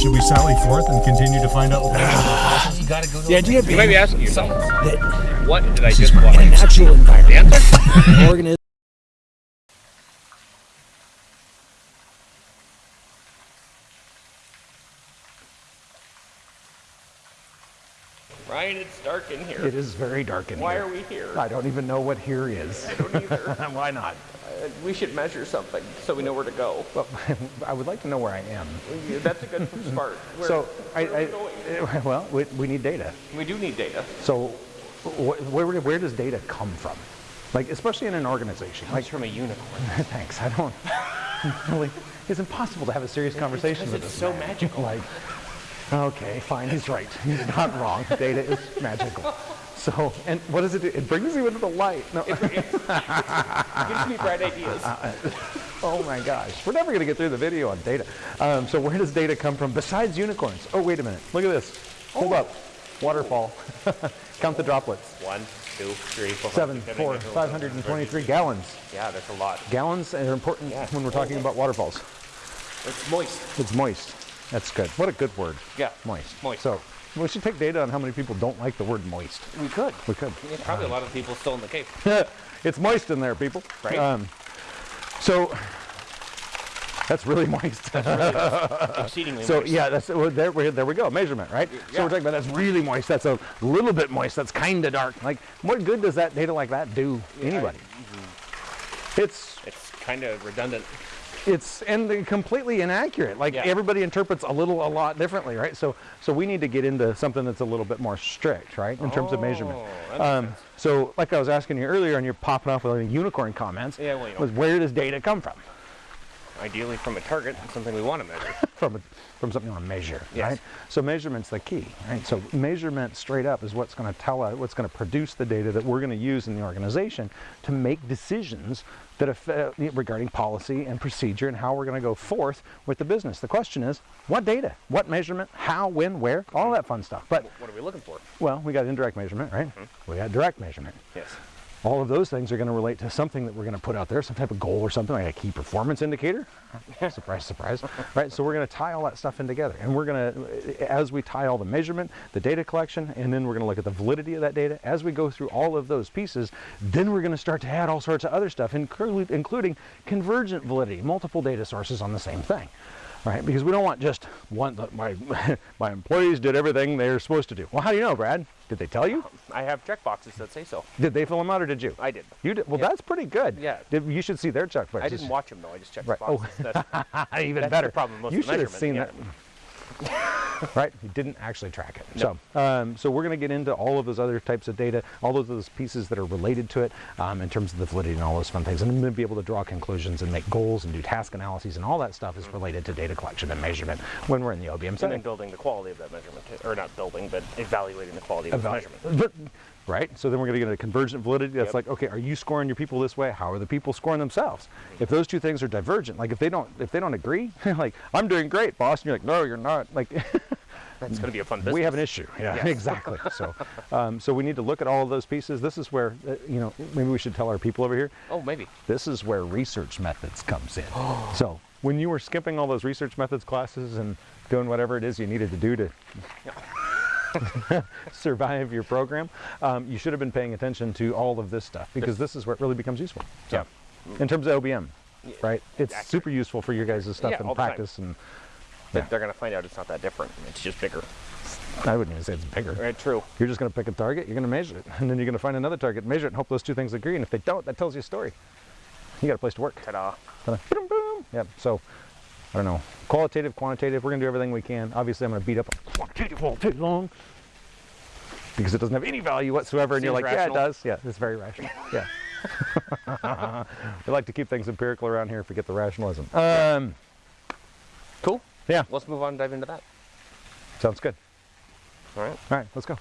should we sally forth and continue to find out? what You gotta go to The idea You might be asking yourself, that what did I just is watch? a natural environment. Answer? organism Ryan, it's dark in here. It is very dark in Why here. Why are we here? I don't even know what here is. I don't either. Why not? We should measure something so we know where to go. Well, I would like to know where I am. Yeah, That's a good start. Where, so, I, where are we going? I, well, we, we need data. We do need data. So, wh- where, where does data come from? Like, especially in an organization. Like Like, from a unicorn. thanks. I don't really. It's impossible to have a serious conversation because with it's this so man. magical. Like, okay, fine. He's right. He's not wrong. Data is magical. So, and what does it do? It brings you into the light. No. it Gives me bright ideas. Oh my gosh, we're never going to get through the video on data. Um, so where does data come from besides unicorns? Oh, wait a minute. Look at this. Hold up. Waterfall. Count the droplets. One, two, three, four, Seven, five, four, six, seven, 523 gallons. Yeah, that's a lot. Gallons are important Yeah. when we're talking about waterfalls. It's moist. It's moist. That's good. What a good word. Yeah. Moist. Moist. So we should take data on how many people don't like the word moist. We could. We could. Yeah, probably a lot of people still in the cave. it's moist in there, people. Right. Um, so that's really moist. Exceedingly moist. So moist. yeah, that's well, there. We, there we go. Measurement, right? Yeah. So we're talking about that's really moist. That's a little bit moist. That's kind of dark. Like, what good does that data like that do anybody? It's It's kind of redundant. It's and completely inaccurate. Like Yeah. everybody interprets a little, a lot differently, right? So so we need to get into something that's a little bit more strict, right, in terms of measurement. Oh, makes Um, so like I was asking you earlier, and you're popping off with like, unicorn comments. Yeah, well, you know. was where does data come from? Ideally from a target, something we want to measure. from a, from something we want to measure, Yes. right? So measurement's the key, right? So measurement straight up is what's going to tell us, what's going to produce the data that we're going to use in the organization to make decisions that affect, regarding policy and procedure and how we're going to go forth with the business. The question is, what data, what measurement, how, when, where, all that fun stuff. But What are we looking for? well, we got indirect measurement, right? Mm-hmm. We got direct measurement. Yes. All of those things are going to relate to something that we're going to put out there, some type of goal or something like a key performance indicator. surprise, surprise. Right? So we're going to tie all that stuff in together. And we're going to, as we tie all the measurement, the data collection, and then we're going to look at the validity of that data. As we go through all of those pieces, then we're going to start to add all sorts of other stuff, including convergent validity, multiple data sources on the same thing. Right? Because we don't want just one, my, my employees did everything they're supposed to do. Well, how do you know, Brad? Did they tell you? Um, I have check boxes that say so. Did they fill them out or did you? I did. You did. Well, Yeah. that's pretty good. Yeah. Did- You should see their check boxes. I didn't watch them though. I just checked Right. the Oh. boxes. That's, Even that's better. problem with you should have seen measurement, that. right? You didn't actually track it. So, um, so we're going to get into all of those other types of data, all of those pieces that are related to it um, in terms of the validity and all those fun things, and then be able to draw conclusions and make goals and do task analyses and all that stuff is related to data collection and measurement when we're in the OBM and then setting. building the quality of that measurement, or not building, but evaluating the quality of the measurement. But, right? So then we're going to get a convergent validity. That's Yep. like, okay, are you scoring your people this way? How are the people scoring themselves? If those two things are divergent, like if they don't, if they don't agree, like I'm doing great, boss, and you're like, no, you're not. Like That's going to be a fun business. we have an issue. Yeah, Yes. exactly. So, um, so we need to look at all of those pieces. This is where, uh, you know, maybe we should tell our people over here. Oh, maybe. This is where research methods comes in. so when you were skipping all those research methods classes and doing whatever it is you needed to do to survive your program, um, you should have been paying attention to all of this stuff because this is where it really becomes useful. So, in terms of OBM, right? It's accurate. super useful for your guys' stuff Yeah, and practice. And But Yeah. they're going to find out it's not that different. It's just bigger. I wouldn't even say it's bigger. Right, true. You're just going to pick a target, you're going to measure it, and then you're going to find another target, measure it, and hope those two things agree. And if they don't, that tells you a story. You got a place to work. Ta-da. Ta-da. Boom, boom. Yep. So, I don't know. Qualitative, quantitative. We're going to do everything we can. Obviously, I'm going to beat up quantitative all day long because it doesn't have any value whatsoever. And you're like, rational. yeah, it does. Yeah, it's very rational. Yeah. we like to keep things empirical around here. Forget the rationalism. Um, Cool. yeah. Let's move on and dive into that. Sounds good. All right. All right, let's go.